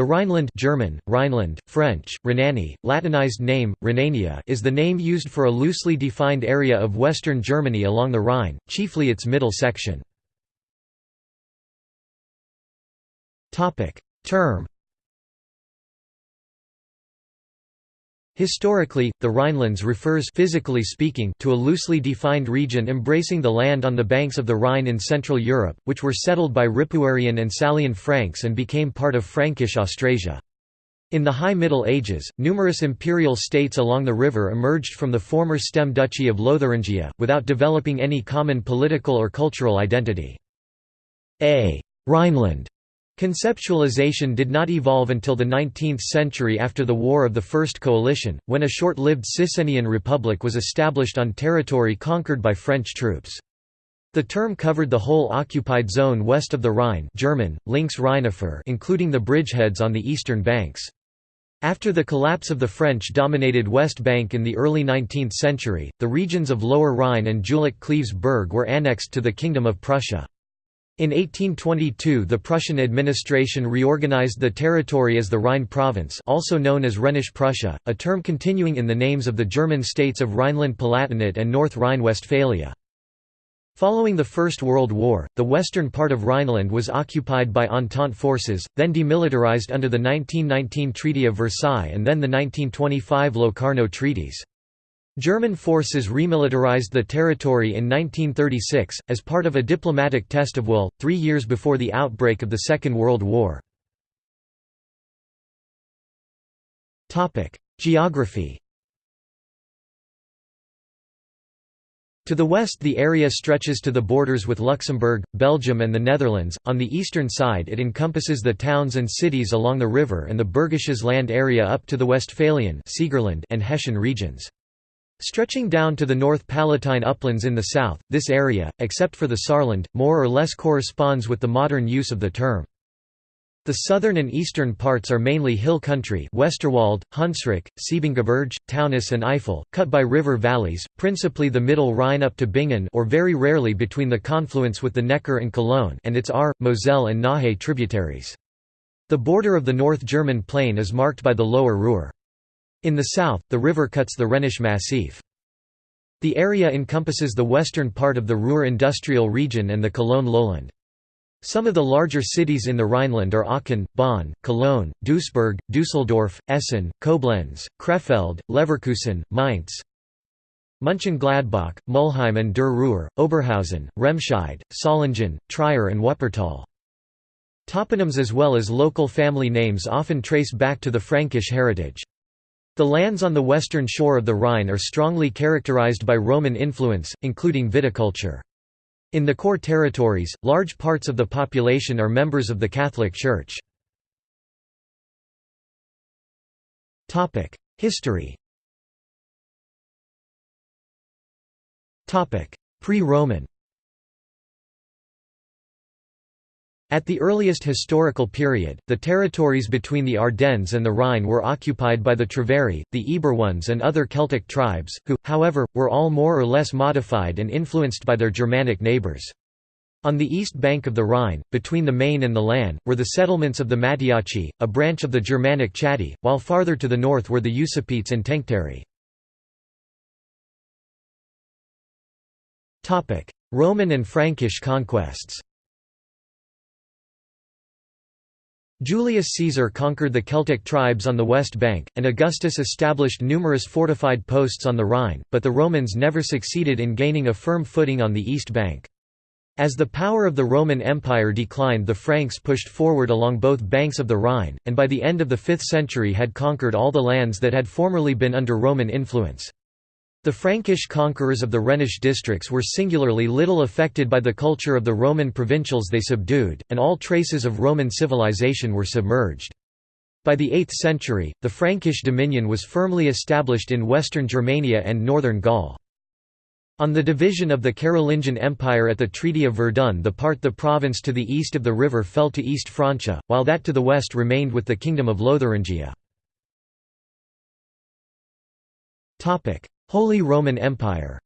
The Rhineland German, Rhineland, French, Rhenanie, Latinized name, Rhenania is the name used for a loosely defined area of western Germany along the Rhine, chiefly its middle section. Term Historically, the Rhinelands refers physically speaking to a loosely defined region embracing the land on the banks of the Rhine in Central Europe, which were settled by Ripuarian and Salian Franks and became part of Frankish Austrasia. In the High Middle Ages, numerous imperial states along the river emerged from the former stem duchy of Lotharingia, without developing any common political or cultural identity. A Rhineland Conceptualization did not evolve until the 19th century after the War of the First Coalition, when a short-lived Cisrhenian republic was established on territory conquered by French troops. The term covered the whole occupied zone west of the Rhine German, Links including the bridgeheads on the eastern banks. After the collapse of the French-dominated West Bank in the early 19th century, the regions of Lower Rhine and Jülich Berg were annexed to the Kingdom of Prussia. In 1822 the Prussian administration reorganized the territory as the Rhine province also known as Rhenish Prussia, a term continuing in the names of the German states of Rhineland-Palatinate and North Rhine-Westphalia. Following the First World War, the western part of Rhineland was occupied by Entente forces, then demilitarized under the 1919 Treaty of Versailles and then the 1925 Locarno treaties. German forces remilitarized the territory in 1936, as part of a diplomatic test of will, three years before the outbreak of the Second World War. Geography To the west the area stretches to the borders with Luxembourg, Belgium and the Netherlands, on the eastern side it encompasses the towns and cities along the river and the Bergisches land area up to the Westphalian and Hessian regions. Stretching down to the North Palatine uplands in the south, this area, except for the Saarland, more or less corresponds with the modern use of the term. The southern and eastern parts are mainly hill country Westerwald, Hunsrück, Siebengebirge, Taunus and Eifel, cut by river valleys, principally the middle Rhine up to Bingen or very rarely between the confluence with the Neckar and Cologne and its Ahr, Moselle and Nahe tributaries. The border of the North German plain is marked by the lower Ruhr. In the south, the river cuts the Rhenish Massif. The area encompasses the western part of the Ruhr industrial region and the Cologne lowland. Some of the larger cities in the Rhineland are Aachen, Bonn, Cologne, Duisburg, Düsseldorf, Essen, Koblenz, Krefeld, Leverkusen, Mainz, Mönchengladbach, Mülheim an der Ruhr, Oberhausen, Remscheid, Solingen, Trier and Wuppertal. Toponyms as well as local family names often trace back to the Frankish heritage. The lands on the western shore of the Rhine are strongly characterized by Roman influence, including viticulture. In the core territories, large parts of the population are members of the Catholic Church. History Pre-Roman At the earliest historical period, the territories between the Ardennes and the Rhine were occupied by the Treveri, the Eburones and other Celtic tribes, who, however, were all more or less modified and influenced by their Germanic neighbours. On the east bank of the Rhine, between the Main and the Lahn, were the settlements of the Mattiaci, a branch of the Germanic Chatti, while farther to the north were the Usipetes and Tencteri. Roman and Frankish conquests Julius Caesar conquered the Celtic tribes on the west bank, and Augustus established numerous fortified posts on the Rhine, but the Romans never succeeded in gaining a firm footing on the east bank. As the power of the Roman Empire declined the Franks pushed forward along both banks of the Rhine, and by the end of the 5th century had conquered all the lands that had formerly been under Roman influence. The Frankish conquerors of the Rhenish districts were singularly little affected by the culture of the Roman provincials they subdued, and all traces of Roman civilization were submerged. By the 8th century, the Frankish dominion was firmly established in western Germania and northern Gaul. On the division of the Carolingian Empire at the Treaty of Verdun the part the province to the east of the river fell to East Francia, while that to the west remained with the Kingdom of Lotharingia. Holy Roman Empire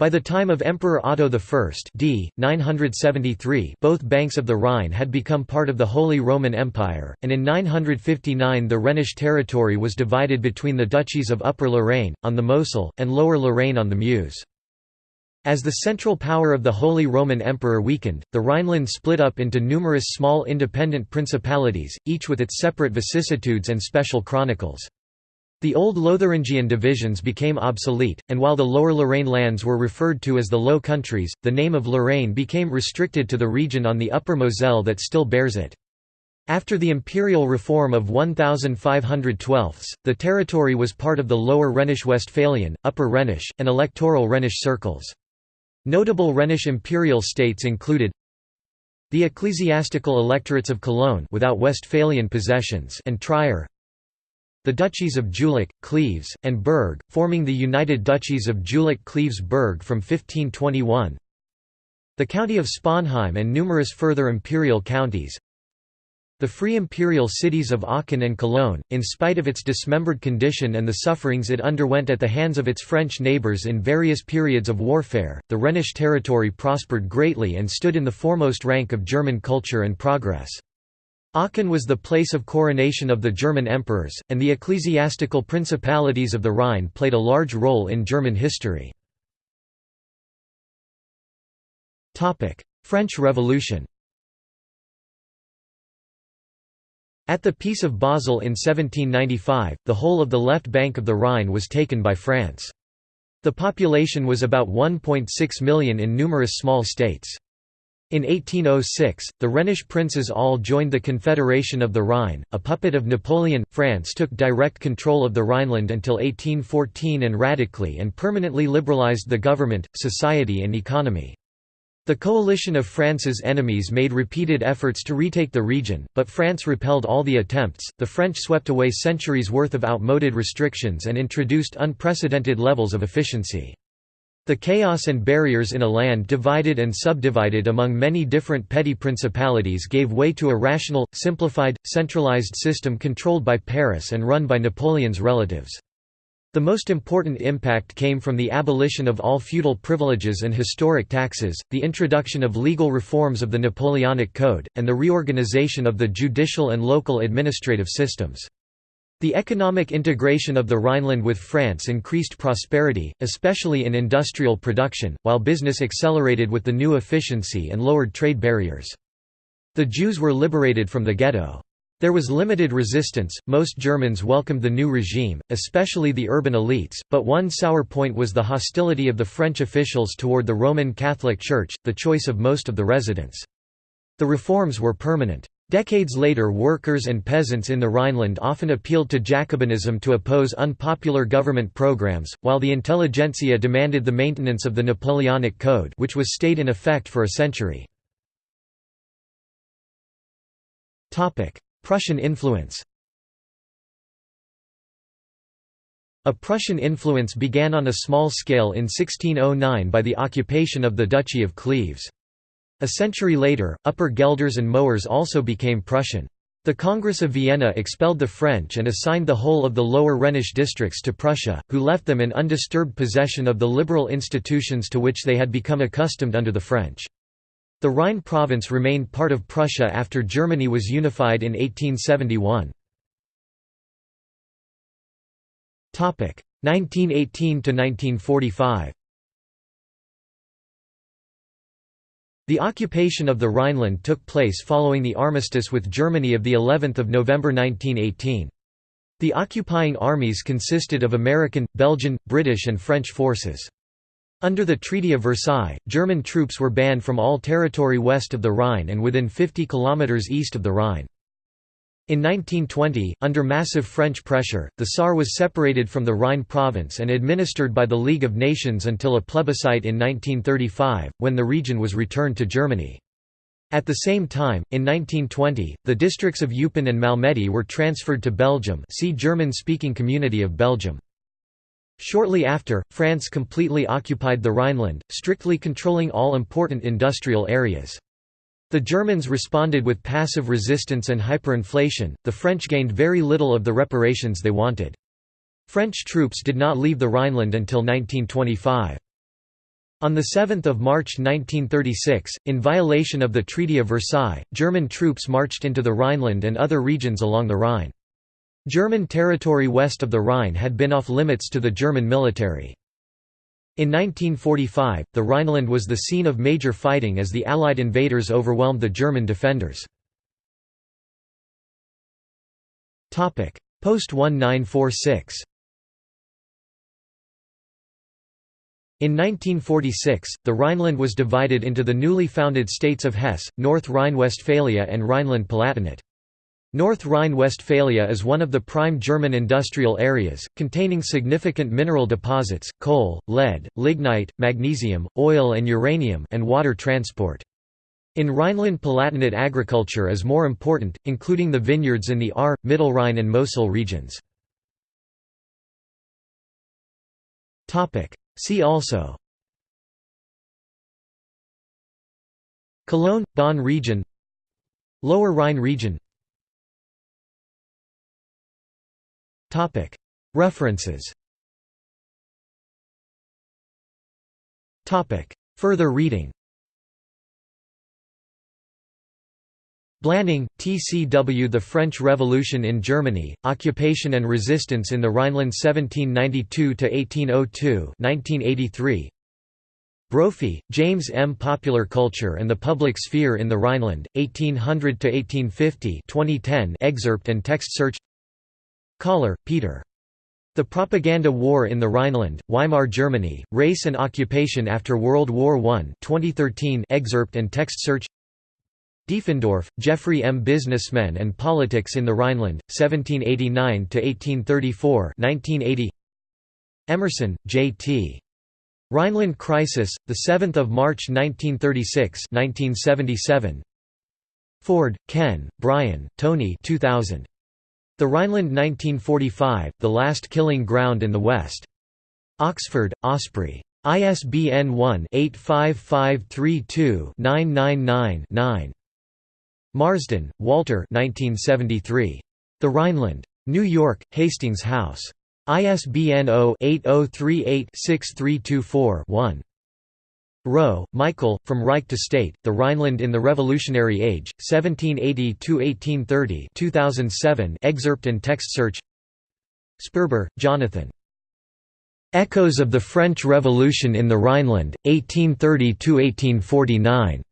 By the time of Emperor Otto I d. 973 both banks of the Rhine had become part of the Holy Roman Empire, and in 959 the Rhenish territory was divided between the duchies of Upper Lorraine, on the Mosel, and Lower Lorraine on the Meuse. As the central power of the Holy Roman Emperor weakened, the Rhineland split up into numerous small independent principalities, each with its separate vicissitudes and special chronicles. The old Lotharingian divisions became obsolete, and while the Lower Lorraine lands were referred to as the Low Countries, the name of Lorraine became restricted to the region on the Upper Moselle that still bears it. After the imperial reform of 1512, the territory was part of the Lower Rhenish Westphalian, Upper Rhenish, and electoral Rhenish circles. Notable Rhenish imperial states included the ecclesiastical electorates of Cologne without Westphalian possessions and Trier, the duchies of Jülich, Cleves, and Berg, forming the United Duchies of Jülich-Cleves-Berg from 1521 the county of Sponheim and numerous further imperial counties the free imperial cities of Aachen and Cologne, in spite of its dismembered condition and the sufferings it underwent at the hands of its French neighbours in various periods of warfare, the Rhenish territory prospered greatly and stood in the foremost rank of German culture and progress. Aachen was the place of coronation of the German emperors, and the ecclesiastical principalities of the Rhine played a large role in German history. French Revolution At the Peace of Basel in 1795, the whole of the left bank of the Rhine was taken by France. The population was about 1.6 million in numerous small states. In 1806, the Rhenish princes all joined the Confederation of the Rhine, a puppet of Napoleon. France took direct control of the Rhineland until 1814 and radically and permanently liberalized the government, society, and economy. The coalition of France's enemies made repeated efforts to retake the region, but France repelled all the attempts. The French swept away centuries' worth of outmoded restrictions and introduced unprecedented levels of efficiency. The chaos and barriers in a land divided and subdivided among many different petty principalities gave way to a rational, simplified, centralized system controlled by Paris and run by Napoleon's relatives. The most important impact came from the abolition of all feudal privileges and historic taxes, the introduction of legal reforms of the Napoleonic Code, and the reorganization of the judicial and local administrative systems. The economic integration of the Rhineland with France increased prosperity, especially in industrial production, while business accelerated with the new efficiency and lowered trade barriers. The Jews were liberated from the ghetto. There was limited resistance, most Germans welcomed the new regime, especially the urban elites, but one sour point was the hostility of the French officials toward the Roman Catholic Church, the choice of most of the residents. The reforms were permanent. Decades later workers and peasants in the Rhineland often appealed to Jacobinism to oppose unpopular government programs, while the intelligentsia demanded the maintenance of the Napoleonic Code which was stayed in effect for a century. Prussian influence A Prussian influence began on a small scale in 1609 by the occupation of the Duchy of Cleves. A century later, Upper Guelders and Moers also became Prussian. The Congress of Vienna expelled the French and assigned the whole of the lower Rhenish districts to Prussia, who left them in undisturbed possession of the liberal institutions to which they had become accustomed under the French. The Rhine province remained part of Prussia after Germany was unified in 1871. 1918 The occupation of the Rhineland took place following the armistice with Germany of the 11th of November 1918. The occupying armies consisted of American, Belgian, British and French forces. Under the Treaty of Versailles, German troops were banned from all territory west of the Rhine and within 50 kilometers east of the Rhine. In 1920, under massive French pressure, the Saar was separated from the Rhine province and administered by the League of Nations until a plebiscite in 1935, when the region was returned to Germany. At the same time, in 1920, the districts of Eupen and Malmedy were transferred to Belgium see German-speaking Community of Belgium. Shortly after, France completely occupied the Rhineland, strictly controlling all important industrial areas. The Germans responded with passive resistance and hyperinflation, the French gained very little of the reparations they wanted. French troops did not leave the Rhineland until 1925. On 7 March 1936, in violation of the Treaty of Versailles, German troops marched into the Rhineland and other regions along the Rhine. German territory west of the Rhine had been off limits to the German military. In 1945, the Rhineland was the scene of major fighting as the Allied invaders overwhelmed the German defenders. Post-1946 In 1946, the Rhineland was divided into the newly founded states of Hesse, North Rhine-Westphalia and Rhineland-Palatinate. North Rhine-Westphalia is one of the prime German industrial areas, containing significant mineral deposits, coal, lead, lignite, magnesium, oil and uranium and water transport. In Rhineland-Palatinate agriculture is more important, including the vineyards in the Ahr, Rhine, and Mosel regions. See also Cologne – Bonn region Lower Rhine region References. Further reading. Blanning, T.C.W. The French Revolution in Germany, Occupation and Resistance in the Rhineland 1792–1802 Brophy, James M. Popular Culture and the Public Sphere in the Rhineland, 1800–1850 2010 excerpt and text search Collar, Peter. The Propaganda War in the Rhineland, Weimar Germany, Race and Occupation After World War I 2013 excerpt and text search Diefendorf, Jeffry M. Businessmen and Politics in the Rhineland, 1789–1834 1980 Emerson, J. T. Rhineland Crisis, 7 March 1936 1977. Ford, Ken, Bryan, Tony 2000. The Rhineland 1945, The Last Killing Ground in the West. Oxford, Osprey. ISBN 1-85532-999-9. Marsden, Walter 1973. The Rhineland. New York, Hastings House. ISBN 0-8038-6324-1. Rowe, Michael, From Reich to State, The Rhineland in the Revolutionary Age, 1780–1830 2007 excerpt and text search Sperber, Jonathan. Echoes of the French Revolution in the Rhineland, 1830–1849.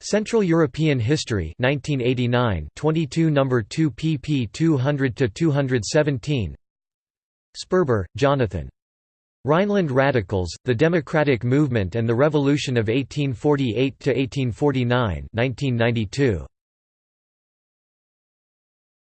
Central European History 1989 22 No. 2 pp 200–217 Sperber, Jonathan. Rhineland Radicals, The Democratic Movement and the Revolution of 1848–1849 1992.